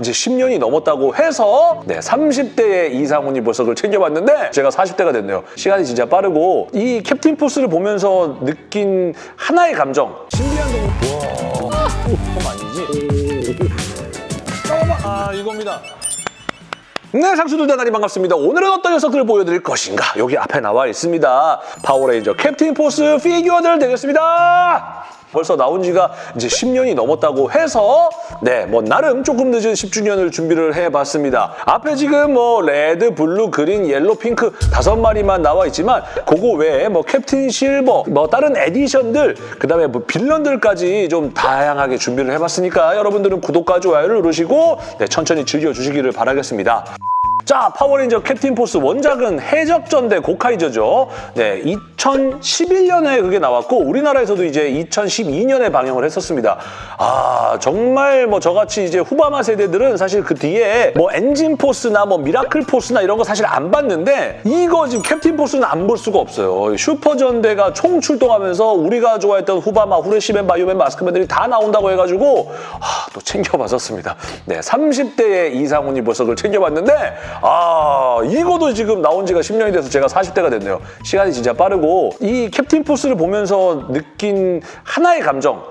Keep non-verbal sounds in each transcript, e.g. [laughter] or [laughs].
이제 10년이 넘었다고 해서 네 30대의 이상훈이 보석을 챙겨봤는데 제가 40대가 됐네요. 시간이 진짜 빠르고 이 캡틴 포스를 보면서 느낀 하나의 감정 신비한 동물 와 그건 아니지 잠깐만 아 이겁니다. 네, 상수들 대단히 반갑습니다. 오늘은 어떤 녀석들을 보여드릴 것인가? 여기 앞에 나와 있습니다. 파워레인저 캡틴 포스 피규어들 되겠습니다. 벌써 나온 지가 이제 10년이 넘었다고 해서 네, 뭐 나름 조금 늦은 10주년을 준비를 해봤습니다. 앞에 지금 뭐 레드, 블루, 그린, 옐로, 핑크 다섯 마리만 나와 있지만 그거 외에 뭐 캡틴 실버, 뭐 다른 에디션들 그다음에 뭐 빌런들까지 좀 다양하게 준비를 해봤으니까 여러분들은 구독과 좋아요를 누르시고 네, 천천히 즐겨주시기를 바라겠습니다. 자, 파워레인저 캡틴 포스 원작은 해적전대 고카이저죠. 네, 2011년에 그게 나왔고 우리나라에서도 이제 2012년에 방영을 했었습니다. 아, 정말 뭐 저같이 이제 후바마 세대들은 사실 그 뒤에 뭐 엔진 포스나 뭐 미라클 포스나 이런 거 사실 안 봤는데 이거 지금 캡틴 포스는 안 볼 수가 없어요. 슈퍼전대가 총 출동하면서 우리가 좋아했던 후바마, 후레시맨, 바이오맨, 마스크맨들이 다 나온다고 해가지고 아, 또 챙겨봤었습니다. 네, 30대의 이상훈이 보석을 챙겨봤는데 아 이거도 지금 나온 지가 10년이 돼서 제가 40대가 됐네요. 시간이 진짜 빠르고 이 캡틴 포스를 보면서 느낀 하나의 감정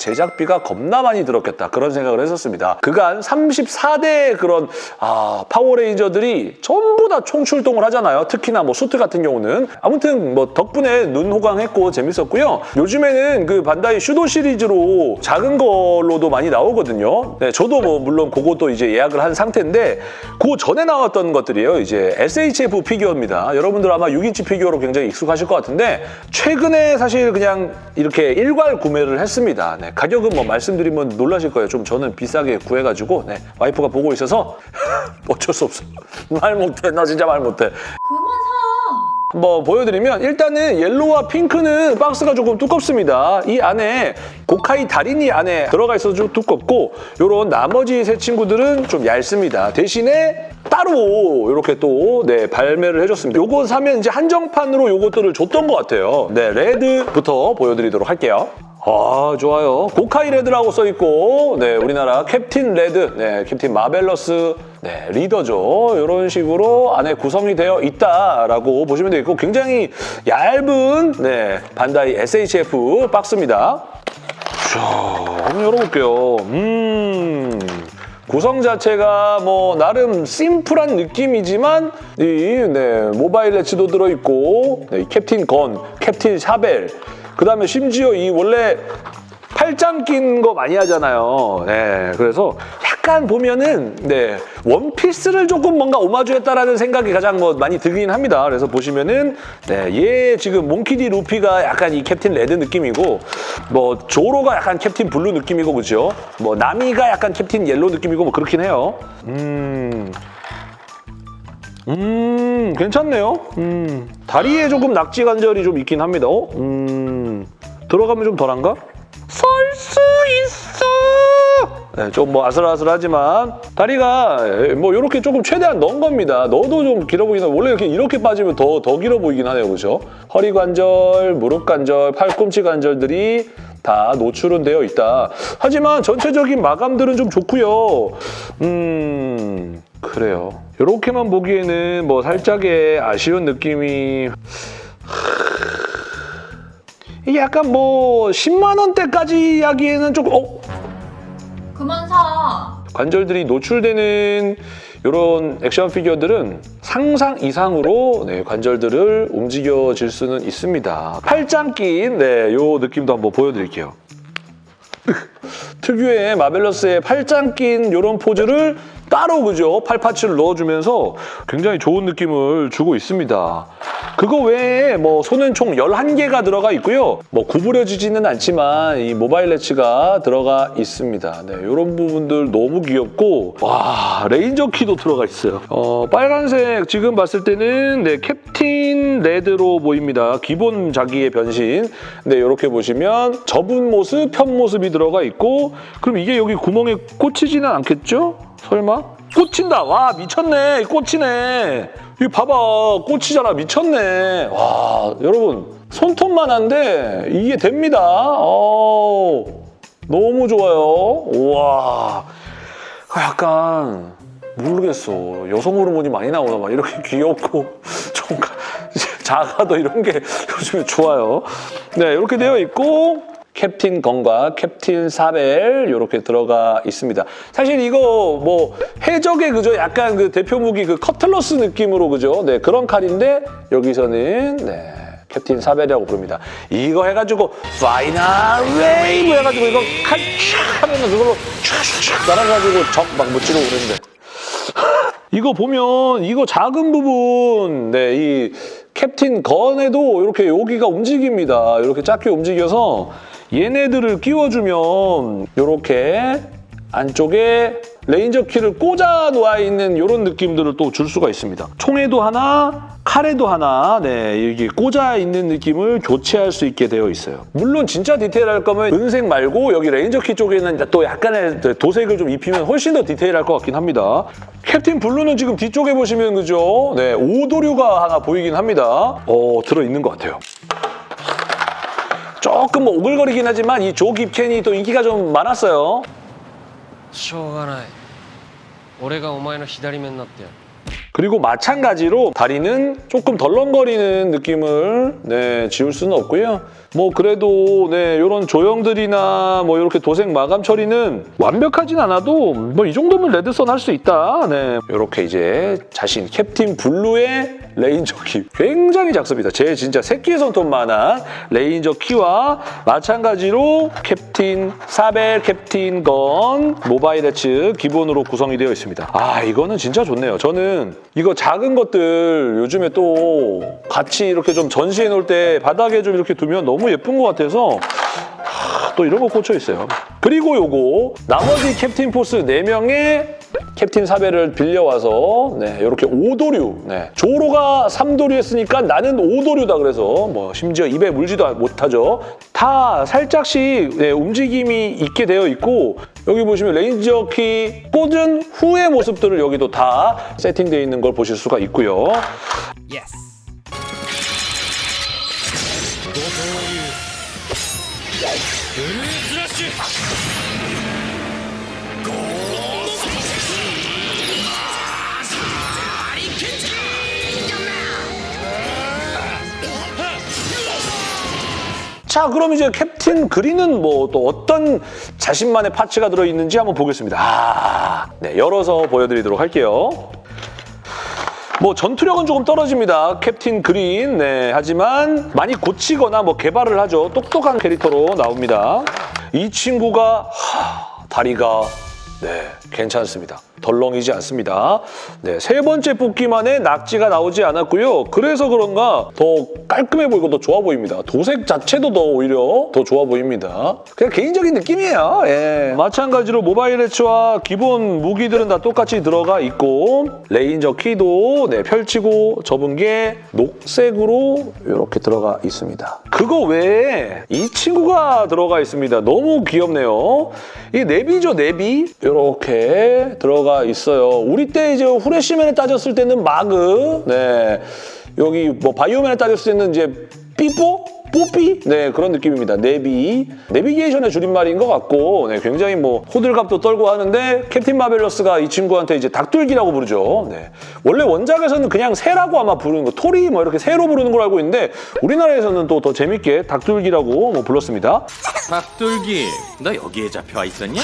제작비가 겁나 많이 들었겠다 그런 생각을 했었습니다. 그간 34대의 그런 아, 파워레인저들이 전부 다 총출동을 하잖아요. 특히나 뭐 수트 같은 경우는 아무튼 뭐 덕분에 눈 호강했고 재밌었고요. 요즘에는 그 반다이 쇼도 시리즈로 작은 걸로도 많이 나오거든요. 네, 저도 뭐 물론 그것도 이제 예약을 한 상태인데 그 전에 나왔던 것들이에요. 이제 SHF 피규어입니다. 여러분들 아마 6인치 피규어로 굉장히 익숙하실 것 같은데 최근에 사실 그냥 이렇게 일괄 구매를 했습니다. 네, 가격은 뭐 말씀드리면 놀라실 거예요. 좀 저는 비싸게 구해가지고 네, 와이프가 보고 있어서 [laughs] 어쩔 수 없어. 말 못해. 나 진짜 말 못해. 그만 사. 뭐 보여드리면 일단은 옐로우와 핑크는 박스가 조금 두껍습니다. 이 안에 고카이 달인이 안에 들어가 있어서 좀 두껍고 요런 나머지 세 친구들은 좀 얇습니다. 대신에 따로 이렇게 또 네, 발매를 해줬습니다. 요거 사면 이제 한정판으로 요것들을 줬던 것 같아요. 네, 레드부터 보여드리도록 할게요. 아 좋아요. 고카이 레드라고 써있고 네 우리나라 캡틴 레드, 네 캡틴 마벨러스 네 리더죠. 이런 식으로 안에 구성이 되어 있다라고 보시면 되겠고 굉장히 얇은 네 반다이 SHF 박스입니다. 자 한번 열어볼게요. 음... 구성 자체가 뭐 나름 심플한 느낌이지만 이 네, 모바일 레츠도 들어있고 네, 캡틴 건, 캡틴 사벨 그 다음에 심지어 이 원래 팔짱 낀 거 많이 하잖아요. 네, 그래서 약간 보면은 네 원피스를 조금 뭔가 오마주했다라는 생각이 가장 뭐 많이 들긴 합니다. 그래서 보시면은 네, 얘 지금 몽키디 루피가 약간 이 캡틴 레드 느낌이고 뭐 조로가 약간 캡틴 블루 느낌이고 그죠? 뭐 나미가 약간 캡틴 옐로 느낌이고 뭐 그렇긴 해요. 음. 음, 괜찮네요. 음, 다리에 조금 낙지 관절이 좀 있긴 합니다. 어? 음, 들어가면 좀 덜한가? 설 수 있어! 네, 좀뭐 아슬아슬하지만 다리가 뭐 이렇게 조금 최대한 넣은 겁니다. 넣어도 좀 길어 보이긴 원래 이렇게 이렇게 빠지면 더, 더 길어 보이긴 하네요. 그죠? 허리 관절, 무릎 관절, 팔꿈치 관절들이 다 노출은 되어 있다. 하지만 전체적인 마감들은 좀 좋고요. 음... 그래요. 이렇게만 보기에는 뭐 살짝의 아쉬운 느낌이 이게 약간 뭐 10만 원대까지 하기에는 조금 어? 그만 사. 관절들이 노출되는 이런 액션 피규어들은 상상 이상으로 네, 관절들을 움직여질 수는 있습니다. 팔짱 낀 네, 요 느낌도 한번 보여드릴게요. [laughs] 특유의 마벨러스의 팔짱 낀 이런 포즈를 따로 그죠? 팔파츠를 넣어주면서 굉장히 좋은 느낌을 주고 있습니다. 그거 외에 뭐 손은 총 11개가 들어가 있고요. 뭐 구부려지지는 않지만 이 모바일 레츠가 들어가 있습니다. 네, 이런 부분들 너무 귀엽고 와 레인저 키도 들어가 있어요. 어, 빨간색 지금 봤을 때는 네, 캡틴 레드로 보입니다. 기본 자기의 변신. 네, 이렇게 보시면 접은 모습, 편 모습이 들어가 있고 그럼 이게 여기 구멍에 꽂히지는 않겠죠? 설마? 꽂힌다. 와 미쳤네. 꽂히네. 이거 봐봐. 꽂히잖아. 미쳤네. 와 여러분 손톱만 한데 이게 됩니다. 어... 너무 좋아요. 우와. 아, 약간 모르겠어. 여성 호르몬이 많이 나오나 봐. 이렇게 [laughs] 귀엽고 좀 가- 작아도 이런 게 [laughs] 요즘에 좋아요. 네, 이렇게 되어 있고 캡틴 건과 캡틴 사벨 이렇게 들어가 있습니다. 사실 이거 뭐 해적의 그죠? 약간 그 대표 무기 그 커틀러스 느낌으로 그죠? 네, 그런 칼인데 여기서는 네. 캡틴 사벨이라고 부릅니다. 이거 해가지고 파이널 웨이브 해가지고 이거 칼촥 하면 그걸로 촥촥 날아가지고 적 막 못 찌르고 그러는데 [laughs] 이거 보면 이거 작은 부분 네, 이 캡틴 건에도 이렇게 여기가 움직입니다. 이렇게 작게 움직여서 얘네들을 끼워주면 이렇게 안쪽에 레인저 키를 꽂아 놓아 있는 이런 느낌들을 또 줄 수가 있습니다. 총에도 하나, 칼에도 하나, 네, 여기 꽂아 있는 느낌을 교체할 수 있게 되어 있어요. 물론 진짜 디테일할 거면 은색 말고 여기 레인저 키 쪽에는 또 약간의 도색을 좀 입히면 훨씬 더 디테일할 것 같긴 합니다. 캡틴 블루는 지금 뒤쪽에 보시면 그죠? 네, 오도류가 하나 보이긴 합니다. 어, 들어있는 것 같아요. 조금 뭐 오글거리긴 하지만 이 조 깁켄이 또 인기가 좀 많았어요. しょうがない俺がお前の左目になってやる 그리고 마찬가지로 다리는 조금 덜렁거리는 느낌을 네, 지울 수는 없고요. 뭐 그래도 네, 이런 조형들이나 뭐 이렇게 도색 마감 처리는 완벽하진 않아도 뭐 이 정도면 레드선 할 수 있다. 네. 이렇게 이제 자신 캡틴 블루의 레인저 키 굉장히 작습니다. 제 진짜 새끼 손톱만한 레인저 키와 마찬가지로 캡틴 사벨 캡틴 건 모바일 래츠 기본으로 구성이 되어 있습니다. 아 이거는 진짜 좋네요. 저는 이거 작은 것들 요즘에 또 같이 이렇게 좀 전시해 놓을 때 바닥에 좀 이렇게 두면 너무 예쁜 것 같아서 하, 또 이런 거 꽂혀 있어요. 그리고 요거 나머지 캡틴 포스 4명의 캡틴 사벨을 빌려와서 네, 이렇게 오도류 네. 조로가 3도류 했으니까 나는 오도류다 그래서 뭐 심지어 입에 물지도 못하죠. 다 살짝씩 네, 움직임이 있게 되어 있고 여기 보시면 레인저 키 꽂은 후의 모습들을 여기도 다 세팅되어 있는 걸 보실 수가 있고요. yes 자, 그럼 이제 캡틴 그린은 뭐 또 어떤 자신만의 parts가 들어있는지 한번 보겠습니다. 아, 네, 열어서 보여드리도록 할게요. 뭐 전투력은 조금 떨어집니다. 캡틴 그린. 네, 하지만 많이 고치거나 뭐 개발을 하죠. 똑똑한 캐릭터로 나옵니다. 이 친구가 하, 다리가 네, 괜찮습니다. 덜렁이지 않습니다. 네, 세 번째 뽑기만에 낙지가 나오지 않았고요. 그래서 그런가 더 깔끔해 보이고 더 좋아 보입니다. 도색 자체도 더 오히려 더 좋아 보입니다. 그냥 개인적인 느낌이에요. 예. 마찬가지로 모바일 래치와 기본 무기들은 다 똑같이 들어가 있고 레인저 키도 네, 펼치고 접은 게 녹색으로 이렇게 들어가 있습니다. 그거 외에 이 친구가 들어가 있습니다. 너무 귀엽네요. 이 내비죠, 내비. 이렇게 들어가 있어요. 우리 때 이제 후레쉬맨에 따졌을 때는 마그, 네. 여기 뭐 바이오맨에 따졌을 때는 이제 삐뽀? 뽀삐? 네, 그런 느낌입니다. 내비. 내비게이션의 줄임말인 것 같고, 네, 굉장히 뭐 호들갑도 떨고 하는데 캡틴 마벨러스가 이 친구한테 이제 닭둘기라고 부르죠. 네. 원래 원작에서는 그냥 새라고 아마 부르는 거, トリ 뭐 이렇게 새로 부르는 걸 알고 있는데 우리나라에서는 또 더 재밌게 닭둘기라고 뭐 불렀습니다. 닭둘기 너 여기에 잡혀와 있었냐?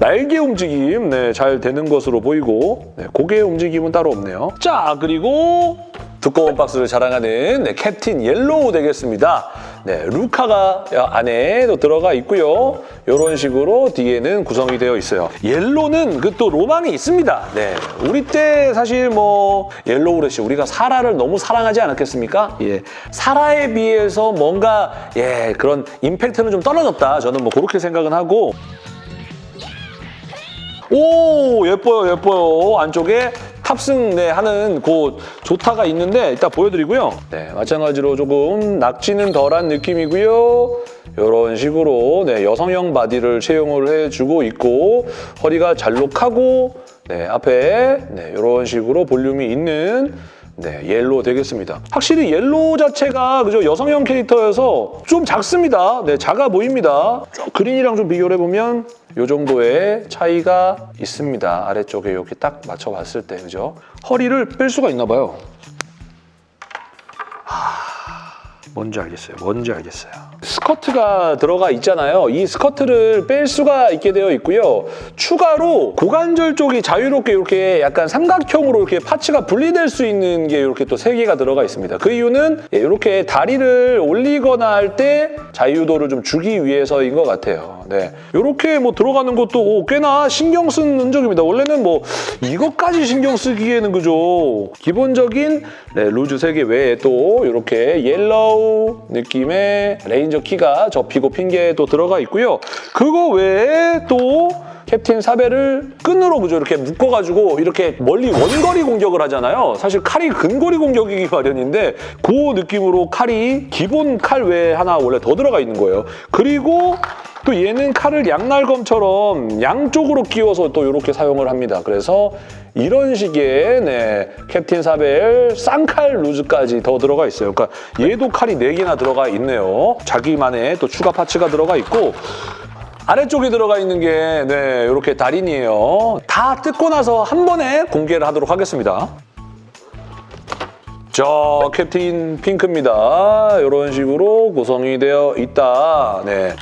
날개 움직임 네, 잘 되는 것으로 보이고 네, 고개 움직임은 따로 없네요. 자 그리고 두꺼운 박스를 자랑하는 네, 캡틴 옐로우 되겠습니다. 네, 루카가 안에도 들어가 있고요. 이런 식으로 뒤에는 구성이 되어 있어요. 옐로는 그 또 로망이 있습니다. 네, 우리 때 사실 뭐 옐로우 플래시 우리가 사라를 너무 사랑하지 않았겠습니까? 예, 사라에 비해서 뭔가 예 그런 임팩트는 좀 떨어졌다. 저는 뭐 그렇게 생각은 하고 오 예뻐요 예뻐요 안쪽에 탑승 네, 하는 그 조타가 있는데 이따 보여드리고요 네 마찬가지로 조금 낙지는 덜한 느낌이고요 이런 식으로 네, 여성형 바디를 채용을 해주고 있고 허리가 잘록하고 네, 앞에 네, 이런 식으로 볼륨이 있는 네, 옐로우 되겠습니다. 확실히 옐로우 자체가 그죠 여성형 캐릭터여서 좀 작습니다. 네, 작아 보입니다. 저 그린이랑 좀 비교를 해보면 이 정도의 차이가 있습니다. 아래쪽에 이렇게 딱 맞춰봤을 때 그죠? 허리를 뺄 수가 있나 봐요. 뭔지 알겠어요. 뭔지 알겠어요. 스커트가 들어가 있잖아요. 이 스커트를 뺄 수가 있게 되어 있고요. 추가로 고관절 쪽이 자유롭게 이렇게 약간 삼각형으로 이렇게 파츠가 분리될 수 있는 게 이렇게 또 세 개가 들어가 있습니다. 그 이유는 이렇게 다리를 올리거나 할 때 자유도를 좀 주기 위해서인 것 같아요. 네, 이렇게 뭐 들어가는 것도 오, 꽤나 신경 쓴 흔적입니다. 원래는 뭐 이것까지 신경 쓰기에는 그죠. 기본적인 네, 루즈 세 개 외에 또 이렇게 옐로우 느낌의 레인저 키가 접히고 또 들어가 있고요. 그거 외에 또 캡틴 사벨을 끈으로 그죠 이렇게 묶어가지고 이렇게 멀리 원거리 공격을 하잖아요. 사실 칼이 근거리 공격이기 마련인데 그 느낌으로 칼이 기본 칼 외에 하나 원래 더 들어가 있는 거예요. 그리고 또 얘는 칼을 양날검처럼 양쪽으로 끼워서 또 이렇게 사용을 합니다. 그래서 이런 식의 네, 캡틴 사벨 쌍칼 루즈까지 더 들어가 있어요. 그러니까 얘도 칼이 4개나 들어가 있네요. 자기만의 또 추가 파츠가 들어가 있고 아래쪽에 들어가 있는 게 네, 이렇게 달인이에요. 다 뜯고 나서 한 번에 공개를 하도록 하겠습니다. 자, 캡틴 핑크입니다. 이런 식으로 구성이 되어 있다. 네.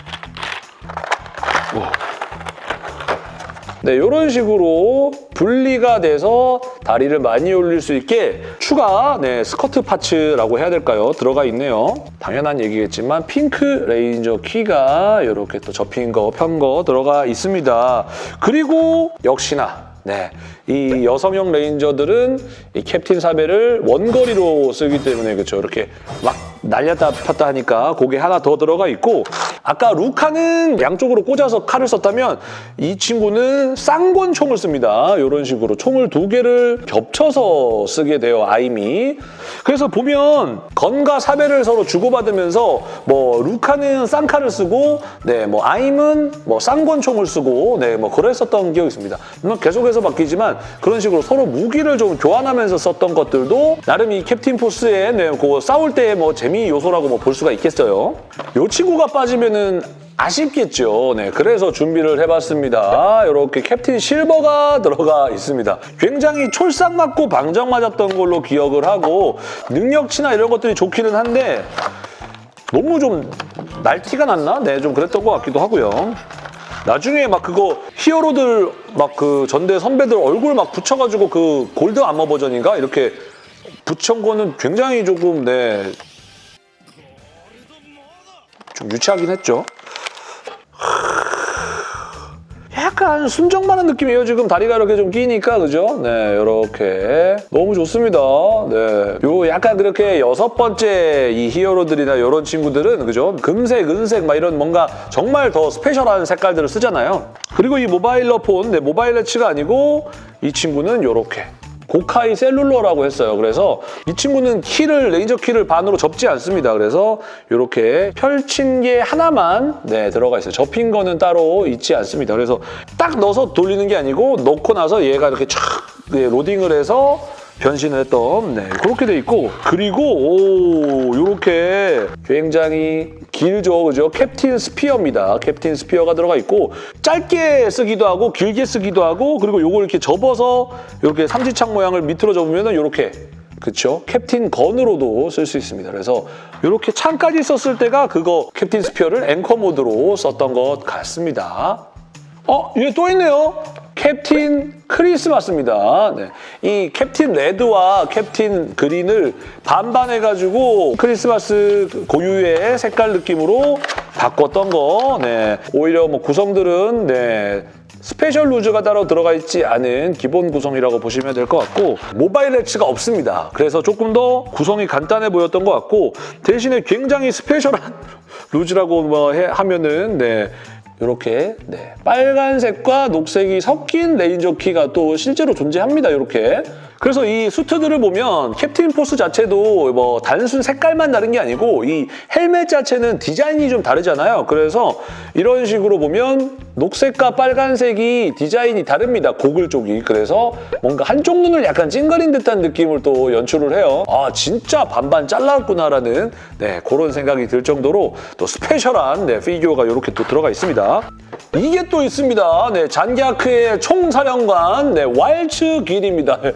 네, 이런 식으로 분리가 돼서 다리를 많이 올릴 수 있게 추가 네, 스커트 parts라고 해야 될까요? 들어가 있네요. 당연한 얘기겠지만 핑크 레인저 키가 이렇게 또 접힌 거, 편 거 들어가 있습니다. 그리고 역시나 네, 이 여성형 레인저들은 이 캡틴 사벨을 원거리로 쓰기 때문에 그렇죠. 이렇게 막 날렸다 폈다 하니까 그게 하나 더 들어가 있고 아까 루카는 양쪽으로 꽂아서 칼을 썼다면 이 친구는 쌍권총을 씁니다. 이런 식으로 총을 두 개를 겹쳐서 쓰게 돼요. 아임이. 그래서 보면 건과 사벨을 서로 주고받으면서 뭐 루카는 쌍칼을 쓰고 네, 뭐 아임은 뭐 쌍권총을 쓰고 네, 뭐 그랬었던 기억이 있습니다. 물론 계속해서 바뀌지만 그런 식으로 서로 무기를 좀 교환하면서 썼던 것들도 나름 이 캡틴 포스의 네, 그 싸울 때의 뭐 재미 요소라고 뭐 볼 수가 있겠어요. 이 친구가 빠지면은 아쉽겠죠. 네, 그래서 준비를 해봤습니다. 이렇게 캡틴 실버가 들어가 있습니다. 굉장히 촐싹 맞고 방정 맞았던 걸로 기억을 하고 능력치나 이런 것들이 좋기는 한데 너무 좀 날티가 났나? 네, 좀 그랬던 것 같기도 하고요. 나중에 막 그거 히어로들 막 그 전대 선배들 얼굴 막 붙여가지고 그 골드 아머 버전인가? 이렇게 붙여온 거는 굉장히 조금 네. 좀 유치하긴 했죠. 약간 순정만한 느낌이에요. 지금 다리가 이렇게 좀 끼니까 그죠? 네, 이렇게 너무 좋습니다. 네, 요 약간 그렇게 여섯 번째 이 히어로들이나 이런 친구들은 그죠? 금색, 은색 막 이런 뭔가 정말 더 스페셜한 색깔들을 쓰잖아요. 그리고 이 모바일러 폰, 네, 모바일 레치가 아니고 이 친구는 이렇게 고카이 셀룰러라고 했어요. 그래서 이 친구는 키를 레인저 키를 반으로 접지 않습니다. 그래서 이렇게 펼친 게 하나만 네, 들어가 있어요. 접힌 거는 따로 있지 않습니다. 그래서 딱 넣어서 돌리는 게 아니고 넣고 나서 얘가 이렇게 촥 네, 로딩을 해서 변신을 했던 네, 그렇게 돼 있고 그리고 오 이렇게 굉장히 길죠 그죠 캡틴 스피어입니다 캡틴 스피어가 들어가 있고 짧게 쓰기도 하고 길게 쓰기도 하고 그리고 요걸 이렇게 접어서 이렇게 삼지창 모양을 밑으로 접으면은 이렇게 그쵸? 캡틴 건으로도 쓸 수 있습니다. 그래서 이렇게 창까지 썼을 때가 그거 캡틴 스피어를 앵커 모드로 썼던 것 같습니다. 어, 얘 또 있네요. 캡틴 크리스마스입니다. 네. 이 캡틴 레드와 캡틴 그린을 반반해가지고 크리스마스 고유의 색깔 느낌으로 바꿨던 거. 네. 오히려 뭐 구성들은 네. 스페셜 루즈가 따로 들어가 있지 않은 기본 구성이라고 보시면 될 것 같고 모바일 래치가 없습니다. 그래서 조금 더 구성이 간단해 보였던 것 같고 대신에 굉장히 스페셜한 [laughs] 루즈라고 뭐 해- 하면은 네. 이렇게 네, 빨간색과 녹색이 섞인 레인저 키가 또 실제로 존재합니다. 이렇게 그래서 이 수트들을 보면 캡틴 포스 자체도 뭐 단순 색깔만 다른 게 아니고 이 헬멧 자체는 디자인이 좀 다르잖아요. 그래서 이런 식으로 보면 녹색과 빨간색이 디자인이 다릅니다. 고글 쪽이. 그래서 뭔가 한쪽 눈을 약간 찡그린 듯한 느낌을 또 연출을 해요. 아 진짜 반반 잘랐구나라는 네, 그런 생각이 들 정도로 또 스페셜한 네, 피규어가 이렇게 또 들어가 있습니다. 이게 또 있습니다. 네, 잔갸크의 총사령관 네, 왈츠 길입니다. [laughs] 네,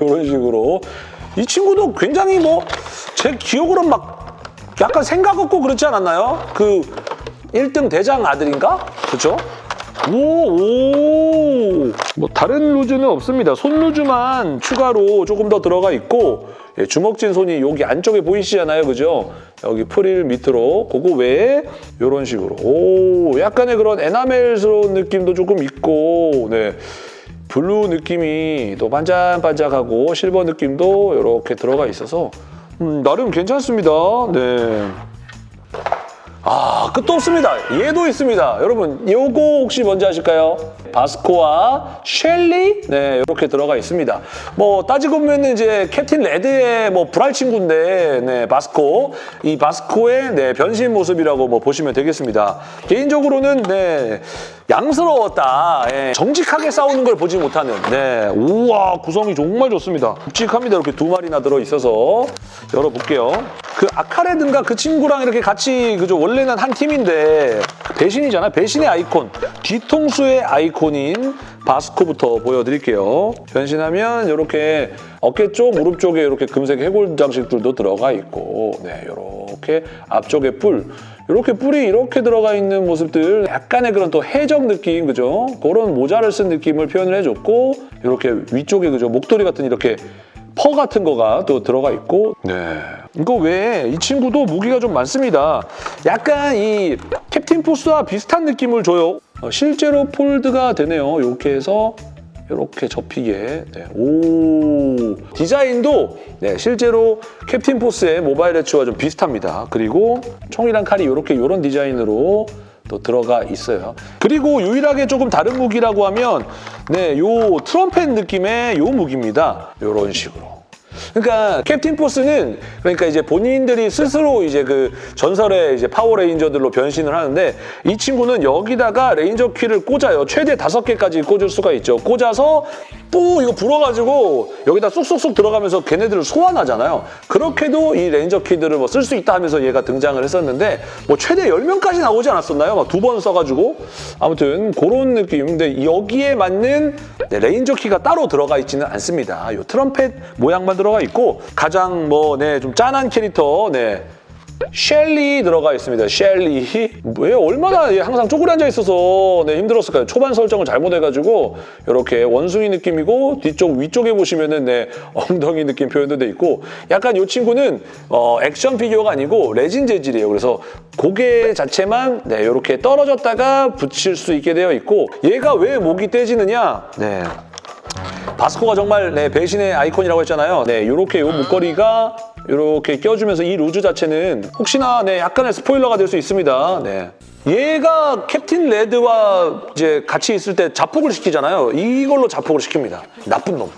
이런 식으로 이 친구도 굉장히 뭐 제 기억으로 막 약간 생각 없고 그렇지 않았나요? 그 1등 대장 아들인가? 그렇죠? 오, 오. 뭐 다른 루즈는 없습니다. 손 루즈만 추가로 조금 더 들어가 있고 예, 주먹진 손이 여기 안쪽에 보이시잖아요. 그죠? 여기 프릴 밑으로 그거 외에 이런 식으로 오, 약간의 그런 에나멜스러운 느낌도 조금 있고 네. 블루 느낌이 또 반짝반짝하고 실버 느낌도 이렇게 들어가 있어서 음, 나름 괜찮습니다. 네. 아, 끝도 없습니다. 얘도 있습니다. 여러분, 요거 혹시 뭔지 아실까요? 바스코와 셸리? 네, 이렇게 들어가 있습니다. 뭐, 따지고 보면 이제 캡틴 레드의 뭐, 불알 친구인데, 네, 바스코. 이 바스코의 네, 변신 모습이라고 뭐 보시면 되겠습니다. 개인적으로는, 네, 양스러웠다. 예, 정직하게 싸우는 걸 보지 못하는. 네, 우와, 구성이 정말 좋습니다. 묵직합니다. 이렇게 두 마리나 들어있어서. 열어볼게요. 그 아카레든가 그 친구랑 이렇게 같이 그죠 원래는 한 팀인데 배신이잖아. 배신의 아이콘. 뒤통수의 아이콘인 바스코부터 보여드릴게요. 변신하면 이렇게 어깨 쪽 무릎 쪽에 이렇게 금색 해골 장식들도 들어가 있고 네 이렇게 앞쪽에 뿔. 이렇게 뿔이 이렇게 들어가 있는 모습들 약간의 그런 또 해적 느낌 그죠? 그런 모자를 쓴 느낌을 표현을 해줬고 이렇게 위쪽에 그죠 목도리 같은 이렇게 퍼 같은 거가 또 들어가 있고. 네. 이거 외에 이 친구도 무기가 좀 많습니다. 약간 이 캡틴 포스와 비슷한 느낌을 줘요. 어, 실제로 폴드가 되네요. 이렇게 해서 이렇게 접히게. 네. 오. 디자인도 네, 실제로 캡틴 포스의 모바일 해치와 좀 비슷합니다. 그리고 총이랑 칼이 이렇게 이런 디자인으로 또 들어가 있어요. 그리고 유일하게 조금 다른 무기라고 하면 네, 요 트럼펫 느낌의 요 무기입니다. 요런 식으로. 그러니까 캡틴 포스는 그러니까 이제 본인들이 스스로 이제 그 전설의 이제 파워레인저들로 변신을 하는데 이 친구는 여기다가 레인저 키를 꽂아요. 최대 다섯 개까지 꽂을 수가 있죠. 꽂아서 또 이거 불어가지고 여기다 쏙쏙쏙 들어가면서 걔네들을 소환하잖아요. 그렇게도 이 레인저 키들을 뭐 쓸 수 있다 하면서 얘가 등장을 했었는데 뭐 최대 10명까지 나오지 않았었나요? 막 두 번 써가지고 아무튼 그런 느낌. 근데 여기에 맞는 네, 레인저 키가 따로 들어가 있지는 않습니다. 이 트럼펫 모양만 들어가 있고 가장 뭐 네 좀 짠한 캐릭터 네 셸리 들어가 있습니다. 셸리. 왜 얼마나 얘 항상 쪼그려 앉아 있어서 네, 힘들었을까요? 초반 설정을 잘못해가지고 이렇게 원숭이 느낌이고 뒤쪽 위쪽에 보시면은 네, [laughs] 엉덩이 느낌 표현도 돼 있고 약간 이 친구는 어, 액션 피규어가 아니고 레진 재질이에요. 그래서 고개 자체만 네, 이렇게 떨어졌다가 붙일 수 있게 되어 있고 얘가 왜 목이 떼지느냐? 네. 바스코가 정말 네, 배신의 아이콘이라고 했잖아요. 네, 이렇게 요 목걸이가 이렇게 껴주면서 이 루즈 자체는 혹시나 네, 약간의 스포일러가 될 수 있습니다. 네. 얘가 캡틴 레드와 이제 같이 있을 때 자폭을 시키잖아요. 이걸로 자폭을 시킵니다. 나쁜 놈.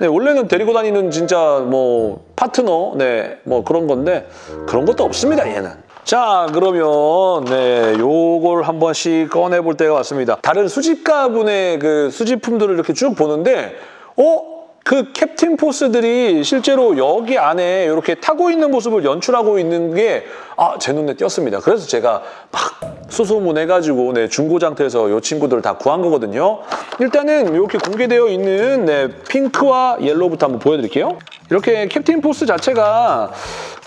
네, 원래는 데리고 다니는 진짜 뭐 파트너, 네, 뭐 그런 건데 그런 것도 없습니다, 얘는. 자, 그러면 네, 요걸 한 번씩 꺼내 볼 때가 왔습니다. 다른 수집가분의 그 수집품들을 이렇게 쭉 보는데 어? 그 캡틴 포스들이 실제로 여기 안에 이렇게 타고 있는 모습을 연출하고 있는 게 아, 제 눈에 띄었습니다. 그래서 제가 막 수소문해가지고 네, 중고장터에서 이 친구들을 다 구한 거거든요. 일단은 이렇게 공개되어 있는 네, 핑크와 옐로우부터 한번 보여드릴게요. 이렇게 캡틴 포스 자체가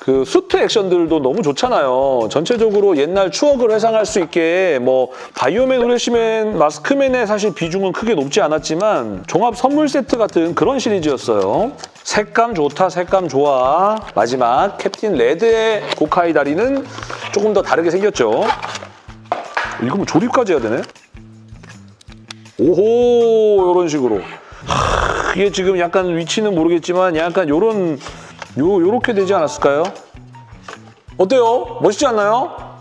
그 수트 액션들도 너무 좋잖아요. 전체적으로 옛날 추억을 회상할 수 있게 뭐 바이오맨, 후레쉬맨, 마스크맨의 사실 비중은 크게 높지 않았지만 종합 선물 세트 같은 그런 시리즈였어요. 색감 좋다, 색감 좋아. 마지막 캡틴 레드의 고카이 다리는 조금 더 다르게 생겼죠. 이거 뭐 조립까지 해야 되네? 오호 이런 식으로 하, 이게 지금 약간 위치는 모르겠지만 약간 요런 요 요렇게 되지 않았을까요? 어때요? 멋있지 않나요?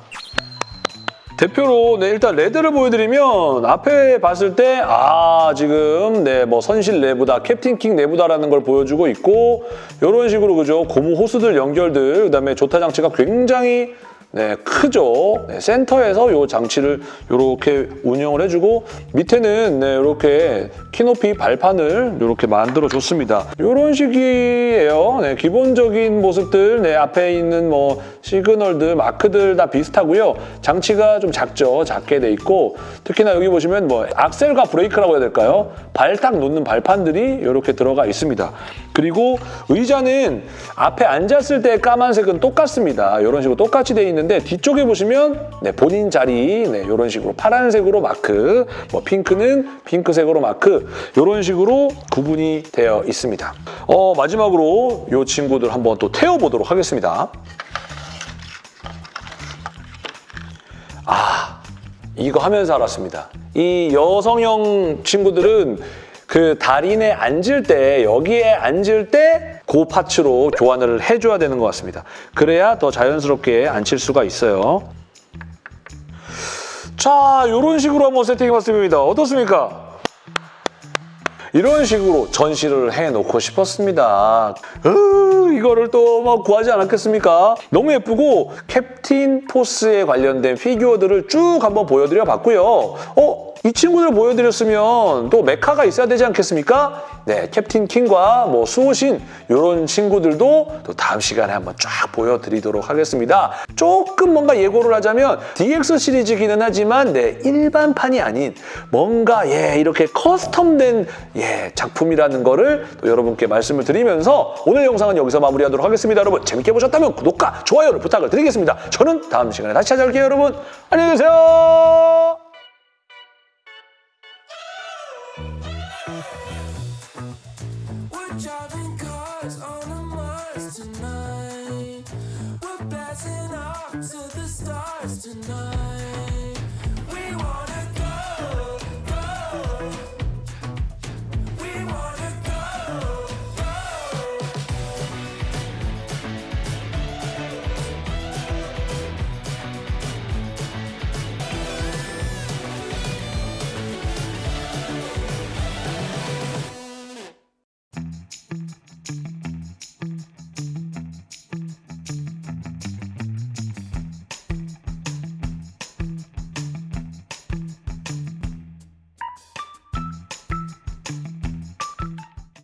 대표로 네, 일단 레드를 보여드리면 앞에 봤을 때 아 지금 네 뭐 선실 내부다 캡틴 킹 내부다라는 걸 보여주고 있고 이런 식으로 그죠 고무 호스들 연결들 그다음에 조타 장치가 굉장히 네, 크죠. 네, 센터에서 이 장치를 이렇게 운영을 해주고 밑에는 네, 이렇게 키높이 발판을 이렇게 만들어 줬습니다. 이런 식이에요. 네, 기본적인 모습들 네, 앞에 있는 뭐 시그널들, 마크들 다 비슷하고요. 장치가 좀 작죠. 작게 돼 있고 특히나 여기 보시면 뭐 악셀과 브레이크라고 해야 될까요? 발딱 놓는 발판들이 이렇게 들어가 있습니다. 그리고 의자는 앞에 앉았을 때 까만색은 똑같습니다. 이런 식으로 똑같이 돼 있는 데 뒤쪽에 보시면 네, 본인 자리 네, 이런 식으로 파란색으로 마크, 뭐 핑크는 핑크색으로 마크 이런 식으로 구분이 되어 있습니다. 어, 마지막으로 이 친구들 한번 또 태워보도록 하겠습니다. 아, 이거 하면서 알았습니다. 이 여성형 친구들은 그 달인에 앉을 때 여기에 앉을 때 그 파츠로 교환을 해줘야 되는 것 같습니다. 그래야 더 자연스럽게 앉힐 수가 있어요. 자, 이런 식으로 한번 세팅해봤습니다. 어떻습니까? 이런 식으로 전시를 해놓고 싶었습니다. 으, 이거를 또뭐 구하지 않았겠습니까? 너무 예쁘고 캡틴 포스에 관련된 피규어들을 쭉 한번 보여드려 봤고요. 어? 이 친구들 보여드렸으면 또 메카가 있어야 되지 않겠습니까? 네, 캡틴 킹과 뭐 수호신 이런 친구들도 또 다음 시간에 한번 쫙 보여드리도록 하겠습니다. 조금 뭔가 예고를 하자면 DX 시리즈기는 하지만 네, 일반판이 아닌 뭔가 예 이렇게 커스텀된 예 작품이라는 거를 또 여러분께 말씀을 드리면서 오늘 영상은 여기서 마무리하도록 하겠습니다. 여러분 재밌게 보셨다면 구독과 좋아요를 부탁을 드리겠습니다. 저는 다음 시간에 다시 찾아올게요, 여러분. 안녕히 계세요.